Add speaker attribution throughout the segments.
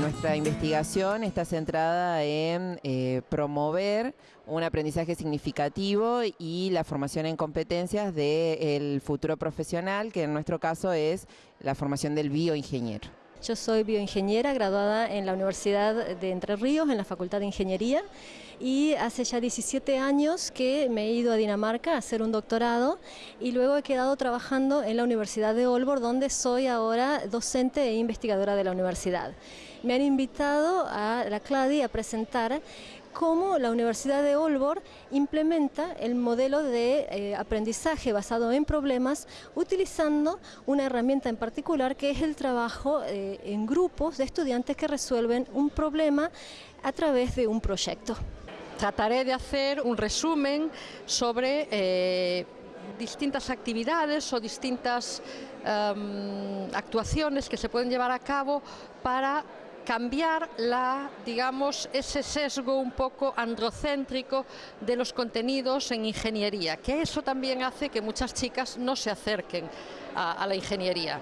Speaker 1: nuestra investigación está centrada en eh, promover un aprendizaje significativo y la formación en competencias del futuro profesional, que en nuestro caso es la formación del bioingeniero.
Speaker 2: Yo soy bioingeniera graduada en la Universidad de Entre Ríos, en la Facultad de Ingeniería, y hace ya 17 años que me he ido a Dinamarca a hacer un doctorado y luego he quedado trabajando en la Universidad de Olbor, donde soy ahora docente e investigadora de la universidad. Me han invitado a la CLADI a presentar cómo la Universidad de Olbor implementa el modelo de eh, aprendizaje basado en problemas utilizando una herramienta en particular que es el trabajo eh, en grupos de estudiantes que resuelven un problema a través de un proyecto.
Speaker 3: Trataré de hacer un resumen sobre eh, distintas actividades o distintas em, actuaciones que se pueden llevar a cabo para cambiar la, digamos, ese sesgo un poco androcéntrico de los contenidos en ingeniería, que eso también hace que muchas chicas no se acerquen a, la ingeniería.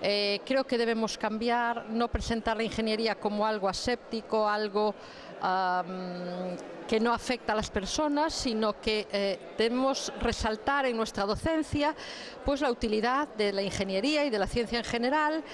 Speaker 3: Eh, creo que debemos cambiar, no presentar la ingeniería como algo aséptico, algo que no afecta a las personas, sino que eh, debemos resaltar en nuestra docencia pues, la utilidad de la ingeniería y de la ciencia en general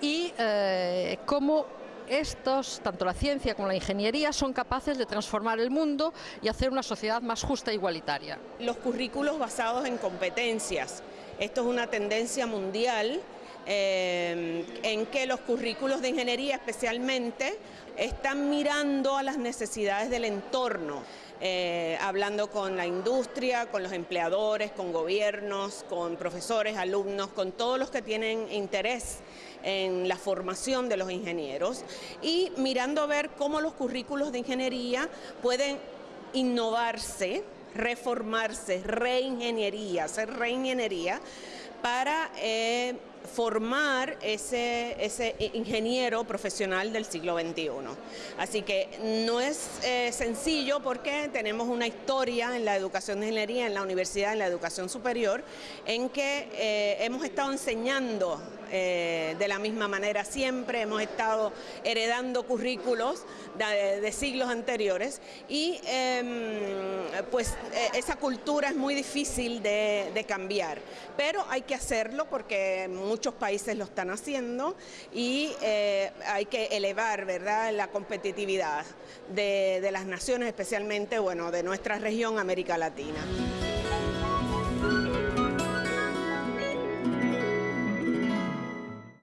Speaker 3: y eh, cómo estos, tanto la ciencia como la ingeniería, son capaces de transformar el mundo y hacer una sociedad más justa e igualitaria.
Speaker 4: Los currículos basados en competencias. Esto es una tendencia mundial eh, en que los currículos de ingeniería especialmente están mirando a las necesidades del entorno. Eh, hablando con la industria, con los empleadores, con gobiernos, con profesores, alumnos, con todos los que tienen interés en la formación de los ingenieros. Y mirando a ver cómo los currículos de ingeniería pueden innovarse, reformarse, reingeniería, hacer reingeniería para eh, formar ese, ese, ingeniero profesional del siglo XXI. Así que no es eh, sencillo porque tenemos una historia en la educación de ingeniería, en la universidad, en la educación superior, en que eh, hemos estado enseñando eh, de la misma manera siempre, hemos estado heredando currículos de, siglos anteriores y em, pues esa cultura es muy difícil de, de cambiar, pero hay que hacerlo porque muchos países lo están haciendo y eh, hay que elevar ¿verdad? la competitividad de, de las naciones, especialmente bueno, de nuestra región América Latina.